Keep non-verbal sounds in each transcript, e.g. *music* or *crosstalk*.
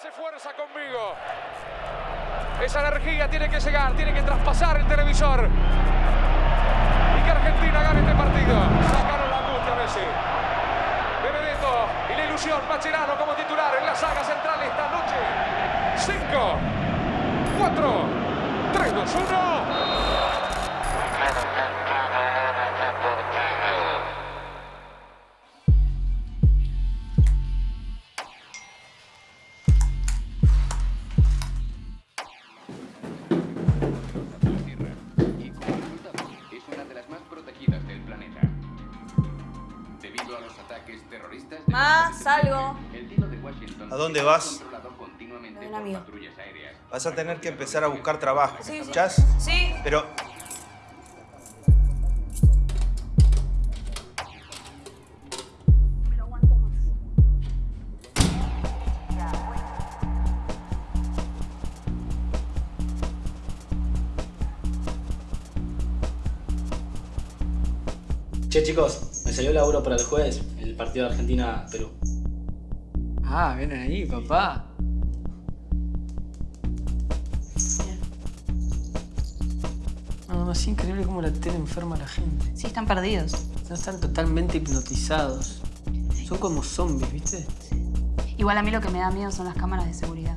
Hace fuerza conmigo. Esa energía tiene que llegar, tiene que traspasar el televisor. Y que Argentina gane este partido. Sacaron la angustia Messi. Benedetto y la ilusión. Macherano como titular en la saga central esta noche. 5, 4, 3, 2, 1. De Más, algo. el cielo de Washington ¿A dónde vas? De un amigo. Vas a tener que empezar a buscar trabajo. Sí, sí. ¿Escuchás? Sí. Pero Che chicos, me salió laburo para el jueves, el partido de Argentina-Perú. Ah, vienen ahí, papá. No, no, es increíble cómo la tele enferma a la gente. Sí, están perdidos. No están totalmente hipnotizados. Son como zombies, ¿viste? Igual a mí lo que me da miedo son las cámaras de seguridad.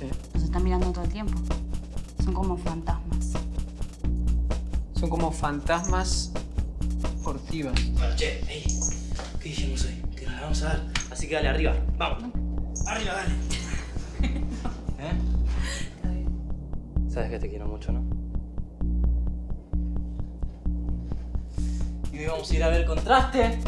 Sí. Nos están mirando todo el tiempo. Son como fantasmas. Son como fantasmas furtivas. Bueno, che, ey, ¿qué dijimos hoy? Que nos vamos a dar. Así que dale, arriba, vamos. Arriba, dale. *laughs* ¿Eh? Sabes que te quiero mucho, ¿no? Y hoy vamos a ir a ver contraste.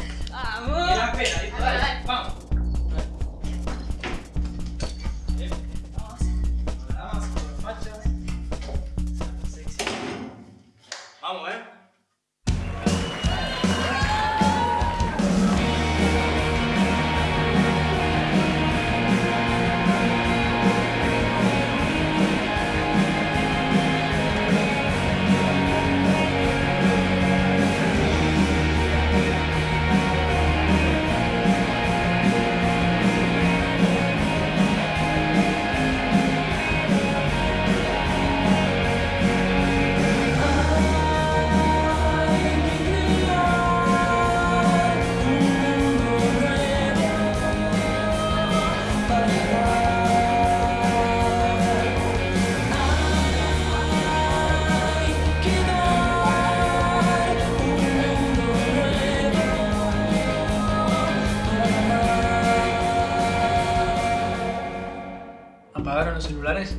Celulares?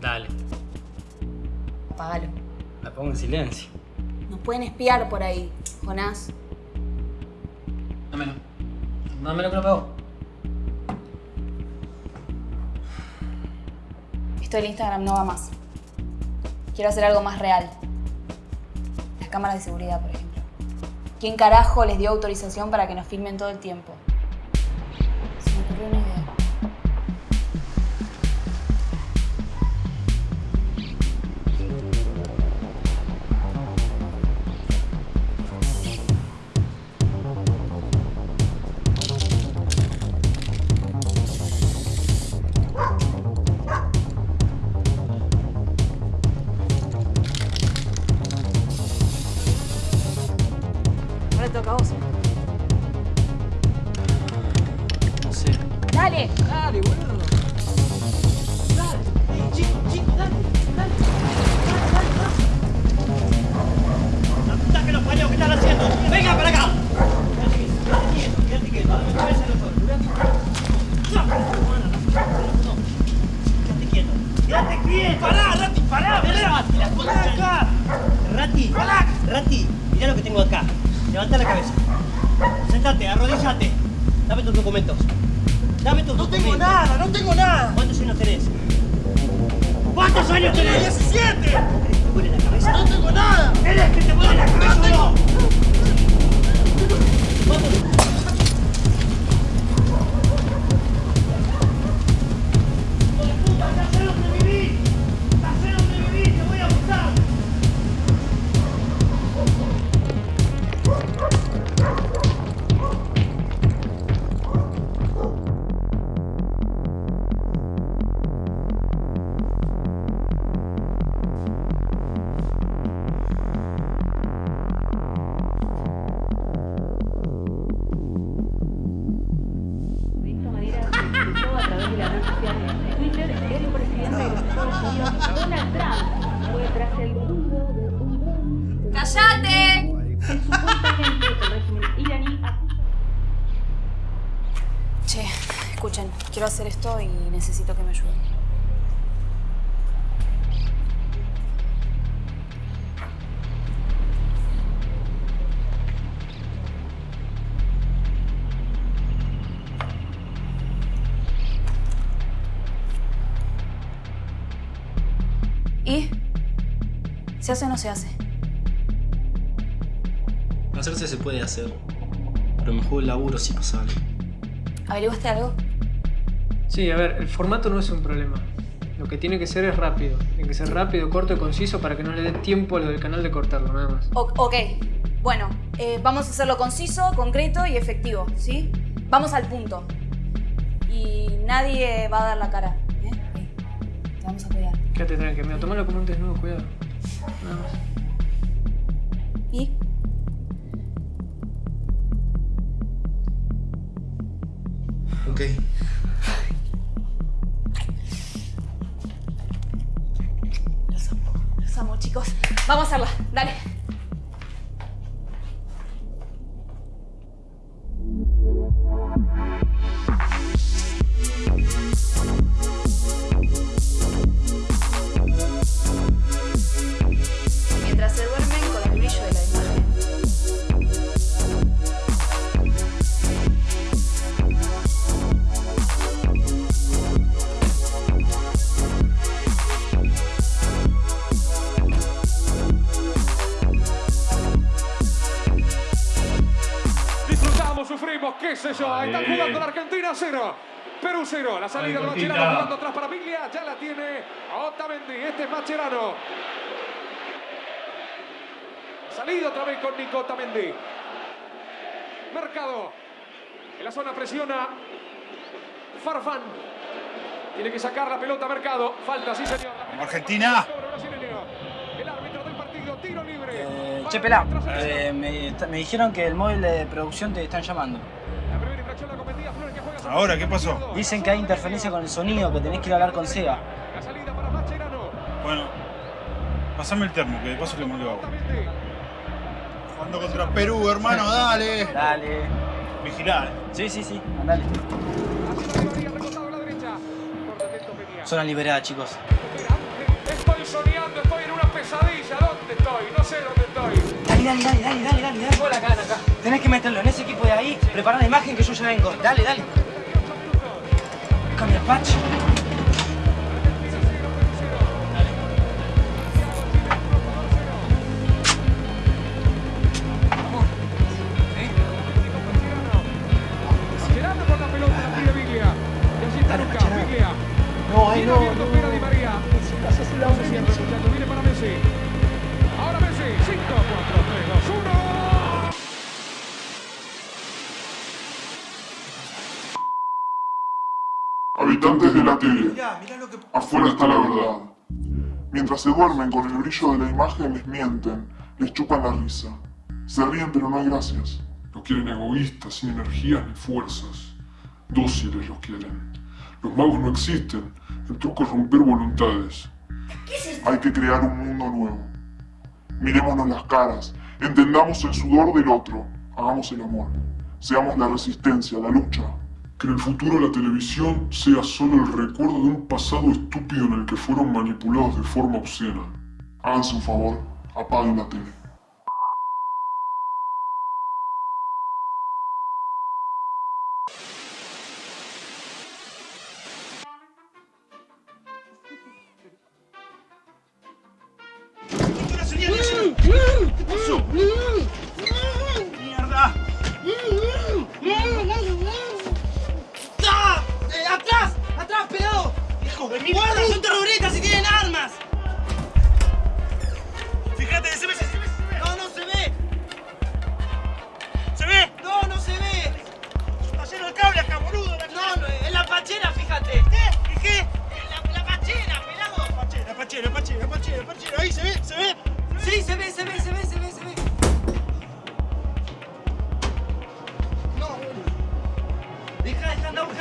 Dale, Apágalo. la pongo en silencio. Nos pueden espiar por ahí, Jonás. Dámelo. Dámelo que lo pego. Esto del Instagram no va más. Quiero hacer algo más real. Las cámaras de seguridad, por ejemplo. ¿Quién carajo les dio autorización para que nos filmen todo el tiempo? Se me ocurrió una idea. Te toca a vos. No sé. ¡Dale! Dale, boludo. Dale, chico, chico, dale, dale. ¡La puta que los parió! ¿Qué están haciendo? ¡Venga para acá! ¡Quédate quieto! ¡Pará, Rati! ¡Pará, pará! ¡Pará acá! Rati, pará. Rati, mirá lo que tengo acá. Levanta la cabeza. Sentate, arrodíllate. Dame tus documentos. Dame tus documentos. No tengo nada, no tengo nada. ¿Cuántos años tenés? ¿Cuántos años tenés? 17. ¿Te la cabeza? No tengo nada. ¿Eres que te duele la cabeza no? ¿Cuántos? Quiero hacer esto y necesito que me ayuden. ¿Y? ¿Se hace o no se hace? Hacerse se puede hacer. Pero me juego el laburo si no sale. ¿Averiguaste algo? Sí, a ver, el formato no es un problema. Lo que tiene que ser es rápido. Tiene que ser rápido, corto y conciso para que no le dé tiempo a lo del canal de cortarlo, nada más. O- ok, bueno, eh, vamos a hacerlo conciso, concreto y efectivo, ¿sí? Vamos al punto. Y nadie va a dar la cara, ¿eh? Te vamos a cuidar. Quédate tranquilo, mira, tomalo como un desnudo, cuidado. Nada más. ¿Y? Ok. Vamos a hacerla, dale. 0. Perú 0. La salida de Mascherano jugando atrás para Biglia. Ya la tiene Otamendi. Este es Mascherano. Salida otra vez con Nico Otamendi. Mercado. En la zona presiona. Farfán. Tiene que sacar la pelota Mercado. Falta, sí señor. Argentina. El árbitro del partido. Tiro libre. Eh, che, pelá, eh, me, me dijeron que el móvil de producción te están llamando. La primera infracción la cometía Flores Ahora, ¿qué pasó? Dicen que hay interferencia con el sonido, que tenés que ir a hablar con Sega. La salida para Mascherano. Bueno, pasame el termo, que de paso le mando agua. Jugando contra Perú, hermano, *laughs* dale. Dale. Vigilá, eh. Sí, sí, sí, andale. Zona liberada, chicos. Estoy soñando, estoy en una pesadilla. ¿Dónde estoy? No sé dónde estoy. Dale, dale, dale, dale, dale, dale. acá, acá. Tenés que meterlo en ese equipo de ahí, preparar la imagen que yo ya vengo. Dale, dale. Viene para Messi. Ahora Messi, 5, Habitantes de la tele, afuera está la verdad. Mientras se duermen con el brillo de la imagen, les mienten, les chupan la risa. Se ríen pero no hay gracias. Los quieren egoístas, sin energías ni fuerzas. Dóciles los quieren. Los magos no existen. El truco es romper voluntades. Hay que crear un mundo nuevo. Mirémonos las caras, entendamos el sudor del otro, hagamos el amor. Seamos la resistencia, la lucha. Que en el futuro la televisión sea solo el recuerdo de un pasado estúpido en el que fueron manipulados de forma obscena. Háganse un favor, apaguen la tele.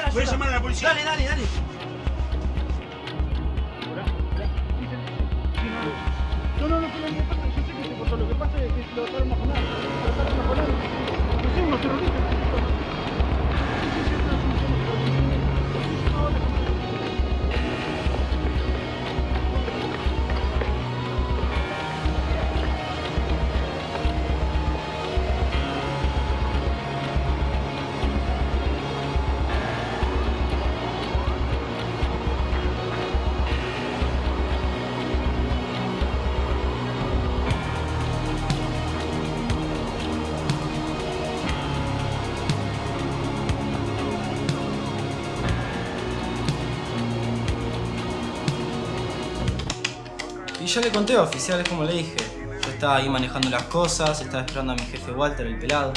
ayuda. Voy a llamar a la policía. Dale, dale, dale. No, no, no fue lo que pasa, yo sé que se cortó, lo que pasa es que lo trataron a jornada, lo trataron a jornada, lo terroristas. Le conté a oficiales como le dije. Yo estaba ahí manejando las cosas, estaba esperando a mi jefe Walter, el pelado.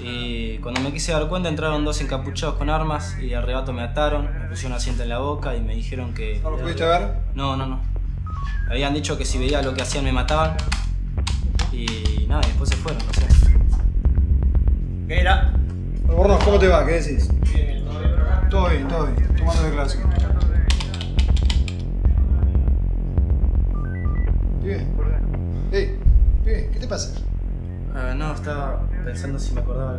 Y cuando me quise dar cuenta entraron dos encapuchados con armas y de arrebato me ataron, me pusieron una cinta en la boca y me dijeron que... ¿No lo pudiste ver? No, no, no. Habían dicho que si veía lo que hacían me mataban. Y nada, y después se fueron, no sé. ¿Qué era? ¿cómo te va? ¿Qué decís? Todo bien, todo bien. Tomando de clase. Pibe. Ey, pibe, ¿qué te pasa? No, estaba pensando si me acordaba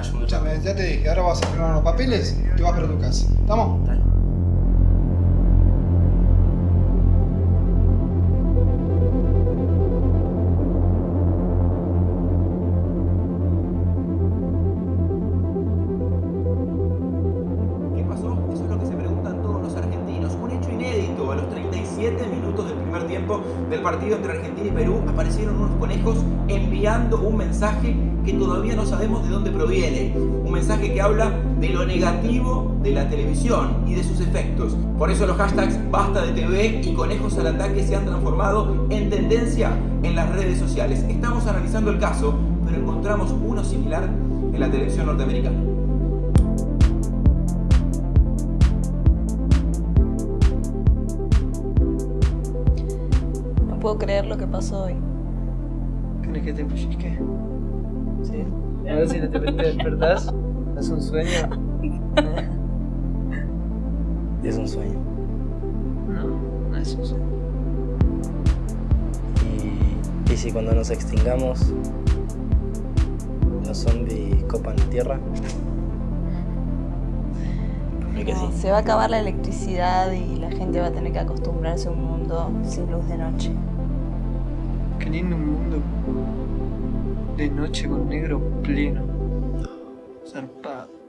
Escúchame, ya te dije, ahora vas a firmar unos papeles y te vas para tu casa. ¿Estamos? Dale. Aparecieron unos conejos enviando un mensaje que todavía no sabemos de dónde proviene. Un mensaje que habla de lo negativo de la televisión y de sus efectos. Por eso los hashtags basta de TV y conejos al ataque se han transformado en tendencia en las redes sociales. Estamos analizando el caso, pero encontramos uno similar en la televisión norteamericana. Puedo creer lo que pasó hoy. ¿Querés que te pellizque? Sí. A ver si de repente despertás. ¿Es un sueño? *laughs* Es un sueño. No, no es un sueño. Y, y si cuando nos extingamos, los zombies copan la tierra. *laughs* No, sí. se va a acabar la electricidad y la gente va a tener que acostumbrarse a un sin luz de noche. Qué lindo un mundo de noche con negro pleno. Zarpado.